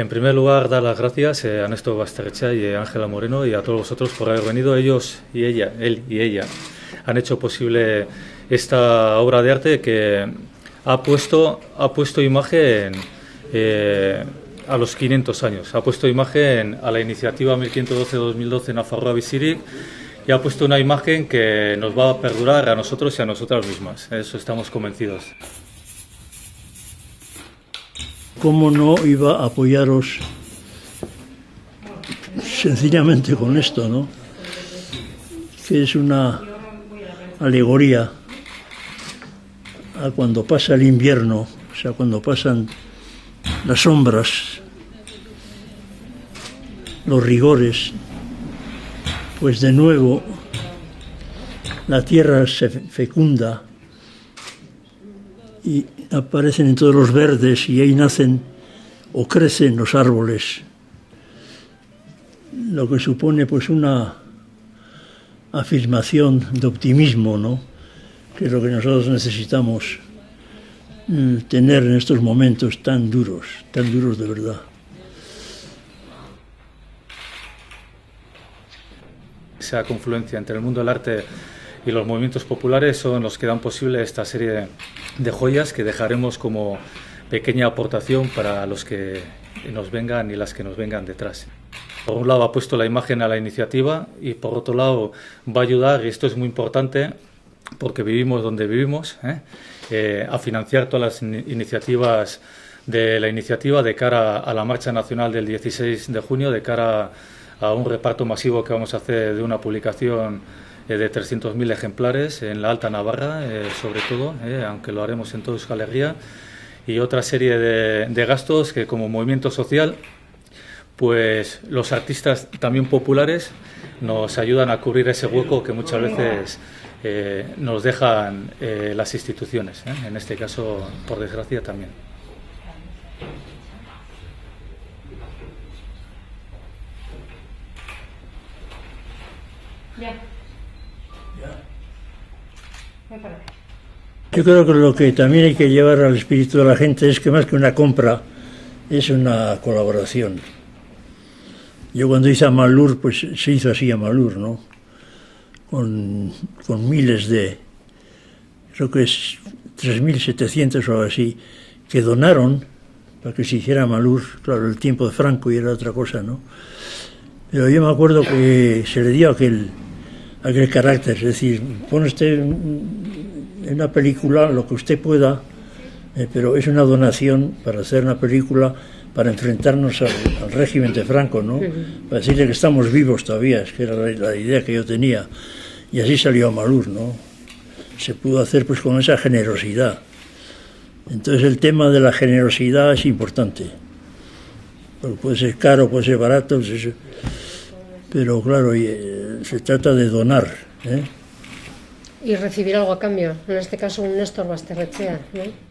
En primer lugar, dar las gracias eh, a Néstor Basterrecha y a Ángela Moreno y a todos vosotros por haber venido. Ellos y ella, él y ella, han hecho posible esta obra de arte que ha puesto, ha puesto imagen eh, a los 500 años, ha puesto imagen a la iniciativa 1512-2012 Nafarroa Visirik y ha puesto una imagen que nos va a perdurar a nosotros y a nosotras mismas. Eso estamos convencidos. ¿Cómo no iba a apoyaros sencillamente con esto, no? Que es una alegoría a cuando pasa el invierno, o sea, cuando pasan las sombras, los rigores, pues de nuevo la tierra se fecunda y aparecen en todos los verdes y ahí nacen o crecen los árboles, lo que supone pues una afirmación de optimismo, ¿no? que es lo que nosotros necesitamos mm, tener en estos momentos tan duros, tan duros de verdad. Esa confluencia entre el mundo del arte y los movimientos populares son los que dan posible esta serie de joyas que dejaremos como pequeña aportación para los que nos vengan y las que nos vengan detrás. Por un lado ha puesto la imagen a la iniciativa y por otro lado va a ayudar, y esto es muy importante, porque vivimos donde vivimos, ¿eh? Eh, a financiar todas las iniciativas de la iniciativa de cara a la marcha nacional del 16 de junio, de cara a un reparto masivo que vamos a hacer de una publicación de 300.000 ejemplares en la Alta Navarra, sobre todo, aunque lo haremos en toda Euskal y otra serie de, gastos que como movimiento social pues los artistas también populares nos ayudan a cubrir ese hueco que muchas veces eh, nos dejan eh, las instituciones, ¿eh? en este caso, por desgracia, también. Yo creo que lo que también hay que llevar al espíritu de la gente es que más que una compra, es una colaboración. Yo cuando hice Amalur, pues se hizo así Amalur, ¿no? Con, con miles de, creo que es 3.700 o así, que donaron para que se hiciera Amalur, claro, el tiempo de Franco y era otra cosa, ¿no? Pero yo me acuerdo que se le dio aquel, aquel carácter, es decir, pone usted en una película lo que usted pueda, eh, pero es una donación para hacer una película para enfrentarnos al, régimen de Franco, ¿no? Para decirle que estamos vivos todavía, es que era la, idea que yo tenía. Y así salió a Malur, ¿no? Se pudo hacer pues con esa generosidad. Entonces el tema de la generosidad es importante. puede ser caro, puede ser barato, pues pero claro, eh, se trata de donar. ¿eh? Y recibir algo a cambio, en este caso un Néstor Basterrechea, ¿no?